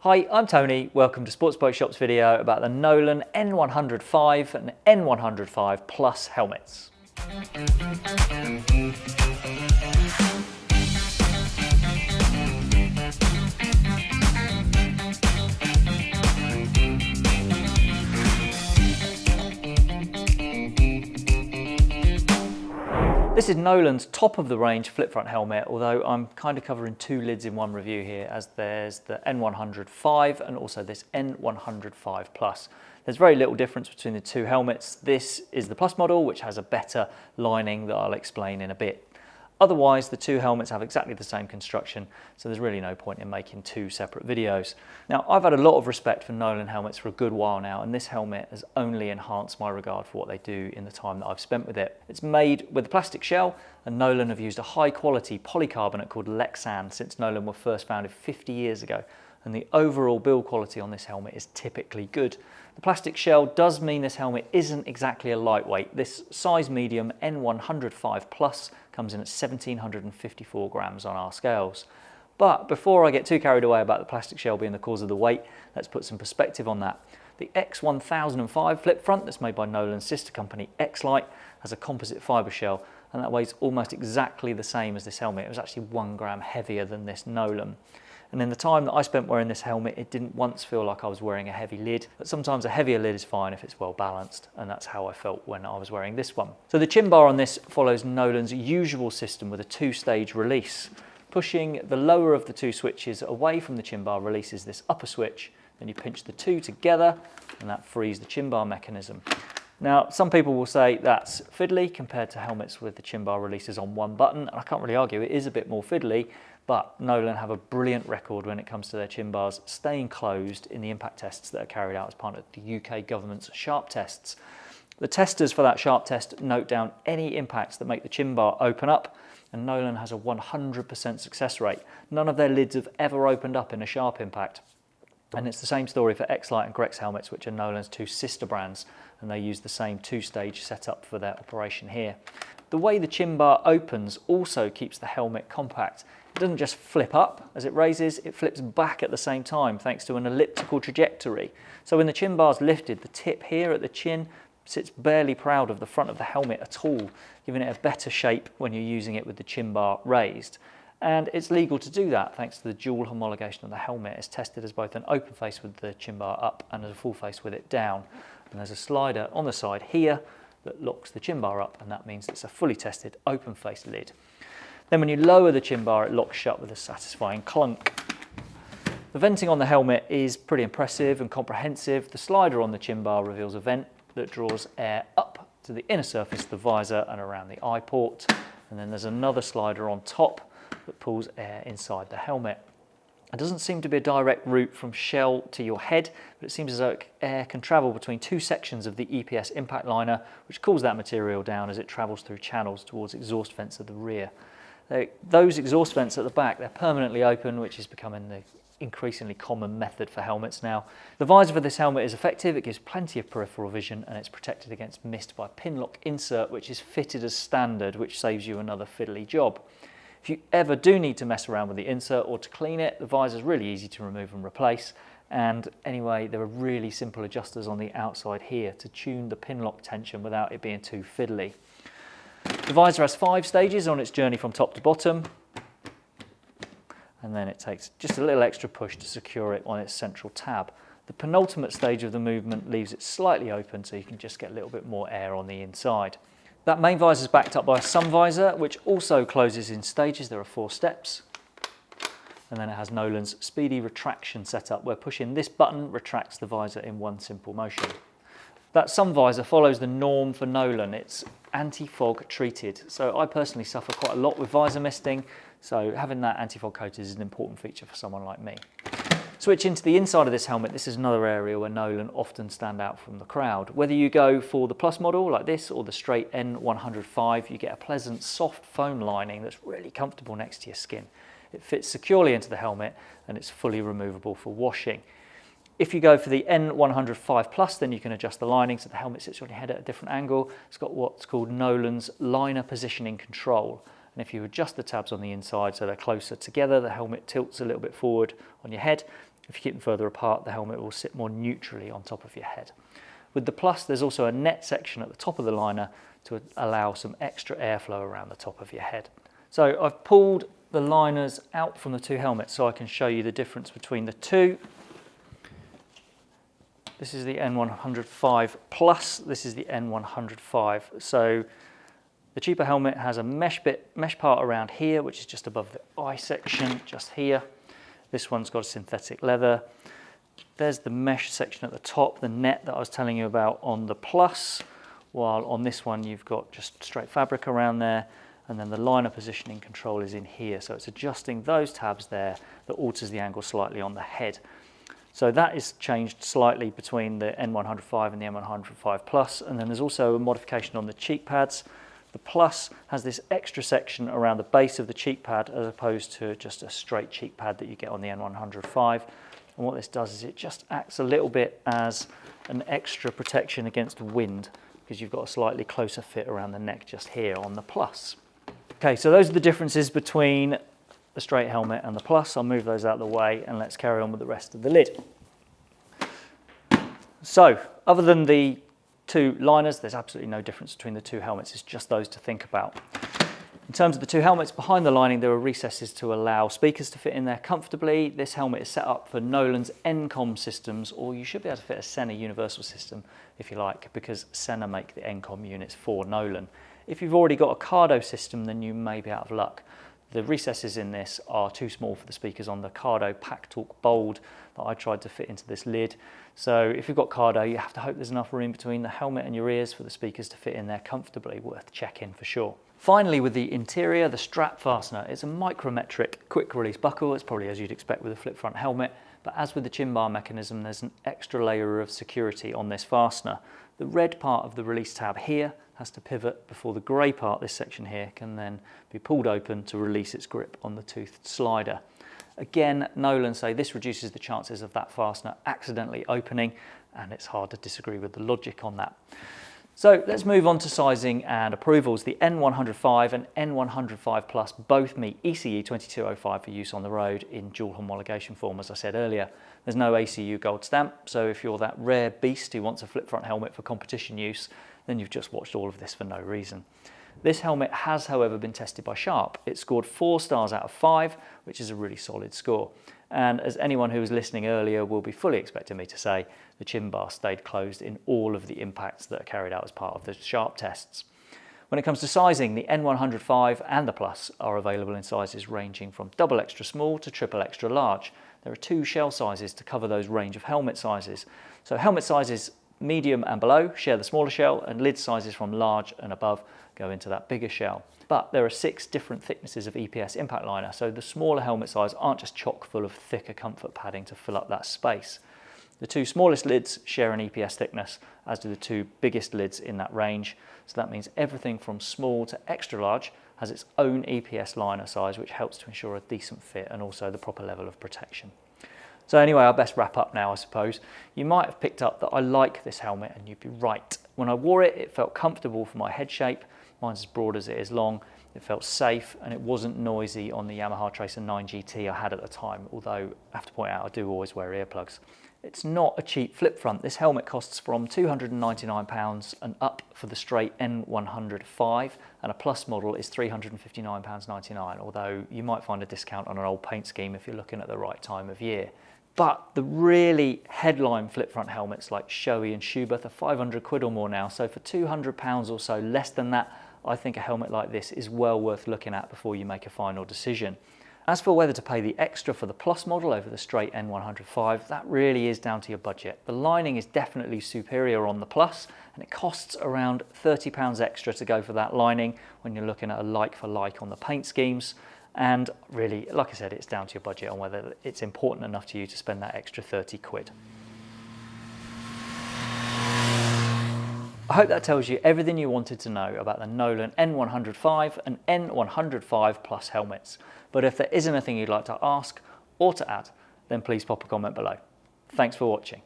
Hi, I'm Tony. Welcome to Sports Bike Shop's video about the Nolan N105 and N105 Plus helmets. This is Nolan's top of the range flip front helmet, although I'm kind of covering two lids in one review here as there's the N105 and also this N105 Plus. There's very little difference between the two helmets. This is the Plus model, which has a better lining that I'll explain in a bit. Otherwise, the two helmets have exactly the same construction, so there's really no point in making two separate videos. Now, I've had a lot of respect for Nolan helmets for a good while now, and this helmet has only enhanced my regard for what they do in the time that I've spent with it. It's made with a plastic shell, and Nolan have used a high quality polycarbonate called Lexan since Nolan were first founded 50 years ago, and the overall build quality on this helmet is typically good. The plastic shell does mean this helmet isn't exactly a lightweight. This size medium N105 Plus comes in at 1754 grams on our scales. But before I get too carried away about the plastic shell being the cause of the weight, let's put some perspective on that. The X1005 flip front that's made by Nolan's sister company X-Lite has a composite fibre shell and that weighs almost exactly the same as this helmet. It was actually one gram heavier than this Nolan. And in the time that I spent wearing this helmet, it didn't once feel like I was wearing a heavy lid, but sometimes a heavier lid is fine if it's well balanced, and that's how I felt when I was wearing this one. So the chin bar on this follows Nolan's usual system with a two-stage release. Pushing the lower of the two switches away from the chin bar releases this upper switch, then you pinch the two together, and that frees the chin bar mechanism. Now, some people will say that's fiddly compared to helmets with the chin bar releases on one button, and I can't really argue, it is a bit more fiddly, but Nolan have a brilliant record when it comes to their chin bars staying closed in the impact tests that are carried out as part of the UK government's SHARP tests. The testers for that SHARP test note down any impacts that make the chin bar open up and Nolan has a 100% success rate. None of their lids have ever opened up in a sharp impact. And it's the same story for X-Lite and Grex helmets, which are Nolan's two sister brands, and they use the same two-stage setup for their operation here. The way the chin bar opens also keeps the helmet compact. It doesn't just flip up as it raises, it flips back at the same time thanks to an elliptical trajectory. So when the chin bar is lifted, the tip here at the chin sits barely proud of the front of the helmet at all, giving it a better shape when you're using it with the chin bar raised. And it's legal to do that thanks to the dual homologation of the helmet. It's tested as both an open face with the chin bar up and as a full face with it down. And there's a slider on the side here that locks the chin bar up and that means it's a fully tested open face lid. Then when you lower the chin bar, it locks shut with a satisfying clunk. The venting on the helmet is pretty impressive and comprehensive. The slider on the chin bar reveals a vent that draws air up to the inner surface of the visor and around the eye port. And then there's another slider on top that pulls air inside the helmet. It doesn't seem to be a direct route from shell to your head, but it seems as though air can travel between two sections of the EPS impact liner, which cools that material down as it travels through channels towards exhaust vents at the rear. Those exhaust vents at the back, they're permanently open, which is becoming the increasingly common method for helmets now. The visor for this helmet is effective, it gives plenty of peripheral vision and it's protected against mist by Pinlock insert which is fitted as standard which saves you another fiddly job. If you ever do need to mess around with the insert or to clean it, the visor is really easy to remove and replace and anyway there are really simple adjusters on the outside here to tune the pin lock tension without it being too fiddly. The visor has five stages on its journey from top to bottom and then it takes just a little extra push to secure it on its central tab. The penultimate stage of the movement leaves it slightly open so you can just get a little bit more air on the inside. That main visor is backed up by a sun visor which also closes in stages. There are four steps and then it has Nolan's speedy retraction setup where pushing this button retracts the visor in one simple motion. That sun visor follows the norm for Nolan. It's anti-fog treated. So I personally suffer quite a lot with visor misting. So having that anti-fog coated is an important feature for someone like me. Switching to the inside of this helmet, this is another area where Nolan often stand out from the crowd. Whether you go for the Plus model like this or the straight N105, you get a pleasant soft foam lining that's really comfortable next to your skin. It fits securely into the helmet and it's fully removable for washing. If you go for the N105 Plus, then you can adjust the lining so the helmet sits on your head at a different angle. It's got what's called Nolan's liner positioning control. And if you adjust the tabs on the inside so they're closer together, the helmet tilts a little bit forward on your head. If you keep them further apart, the helmet will sit more neutrally on top of your head. With the Plus, there's also a net section at the top of the liner to allow some extra airflow around the top of your head. So I've pulled the liners out from the two helmets so I can show you the difference between the two. This is the N105 Plus, this is the N105. So the cheaper helmet has a mesh bit, mesh part around here, which is just above the eye section, just here. This one's got synthetic leather. There's the mesh section at the top, the net that I was telling you about on the Plus, while on this one you've got just straight fabric around there, and then the liner positioning control is in here. So it's adjusting those tabs there that alters the angle slightly on the head. So that is changed slightly between the N105 and the N105 Plus, and then there's also a modification on the cheek pads. The Plus has this extra section around the base of the cheek pad as opposed to just a straight cheek pad that you get on the N105. And what this does is it just acts a little bit as an extra protection against wind because you've got a slightly closer fit around the neck just here on the Plus. Okay, so those are the differences between the straight helmet and the Plus. I'll move those out of the way and let's carry on with the rest of the lid. So, other than the two liners, there's absolutely no difference between the two helmets. It's just those to think about. In terms of the two helmets, behind the lining there are recesses to allow speakers to fit in there comfortably. This helmet is set up for Nolan's N-Com systems, or you should be able to fit a Sena universal system if you like, because Sena make the N-Com units for Nolan. If you've already got a Cardo system, then you may be out of luck. The recesses in this are too small for the speakers on the Cardo PackTalk Bold that I tried to fit into this lid. So if you've got Cardo, you have to hope there's enough room between the helmet and your ears for the speakers to fit in there comfortably, worth checking for sure. Finally, with the interior, the strap fastener is a micrometric quick release buckle. It's probably as you'd expect with a flip front helmet, but as with the chin bar mechanism, there's an extra layer of security on this fastener. The red part of the release tab here has to pivot before the grey part, this section here, can then be pulled open to release its grip on the toothed slider. Again, Nolan say this reduces the chances of that fastener accidentally opening, and it's hard to disagree with the logic on that. So let's move on to sizing and approvals. The N105 and N105 Plus both meet ECE 2205 for use on the road in dual homologation form, as I said earlier. There's no ACU gold stamp, so if you're that rare beast who wants a flip front helmet for competition use, then you've just watched all of this for no reason. This helmet has, however, been tested by Sharp. It scored four stars out of five, which is a really solid score. And as anyone who was listening earlier will be fully expecting me to say, the chin bar stayed closed in all of the impacts that are carried out as part of the Sharp tests. When it comes to sizing, the N105 and the Plus are available in sizes ranging from double extra small to triple extra large. There are two shell sizes to cover those range of helmet sizes. So helmet sizes medium and below share the smaller shell and lid sizes from large and above go into that bigger shell. But there are six different thicknesses of EPS impact liner, so the smaller helmet size aren't just chock full of thicker comfort padding to fill up that space. The two smallest lids share an EPS thickness, as do the two biggest lids in that range. So that means everything from small to extra large has its own EPS liner size, which helps to ensure a decent fit and also the proper level of protection. So anyway, I'll best wrap up now, I suppose. You might have picked up that I like this helmet and you'd be right. When I wore it, it felt comfortable for my head shape Mine's as broad as it is long. It felt safe and it wasn't noisy on the Yamaha Tracer 9 GT I had at the time, although I have to point out I do always wear earplugs. It's not a cheap flip front. This helmet costs from £299 and up for the straight N105 and a plus model is £359.99, although you might find a discount on an old paint scheme if you're looking at the right time of year. But the really headline flip front helmets like Shoei and Schuberth are 500 quid or more now. So for 200 pounds or so less than that, I think a helmet like this is well worth looking at before you make a final decision. As for whether to pay the extra for the Plus model over the straight N105, that really is down to your budget. The lining is definitely superior on the Plus and it costs around £30 extra to go for that lining when you're looking at a like for like on the paint schemes. And really, like I said, it's down to your budget on whether it's important enough to you to spend that extra 30 quid. I hope that tells you everything you wanted to know about the Nolan N105 and N105 Plus helmets. But if there is anything you'd like to ask or to add, then please pop a comment below. Thanks for watching.